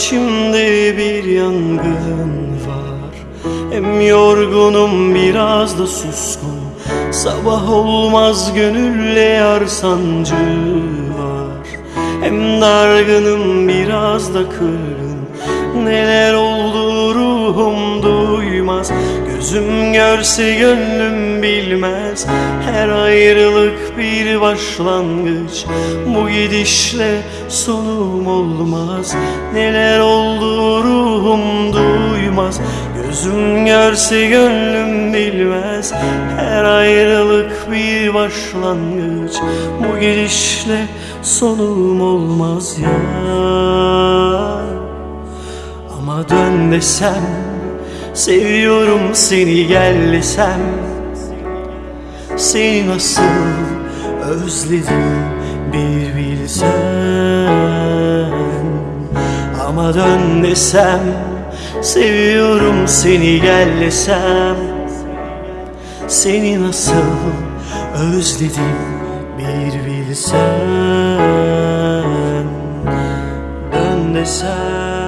içimde bir yangın var. Hem yorgunum biraz da suskun. Sabah olmaz gönülle yar sancı var. Hem dargınım biraz da kırgın. Neler oldu ruhum duymaz Gözüm görse gönlüm bilmez. Her ayrılık bir başlangıç. Bu gidişle sonum olmaz. Neler oldu ruhum duymaz. Gözüm görse gönlüm bilmez. Her ayrılık bir başlangıç. Bu gidişle sonum olmaz ya. Ama dön desem Seviyorum seni gel desem. Seni nasıl özledim bir bilsen. Ama dön desem Seviyorum seni gel desem. Seni nasıl özledim bir bilsen. Dön desem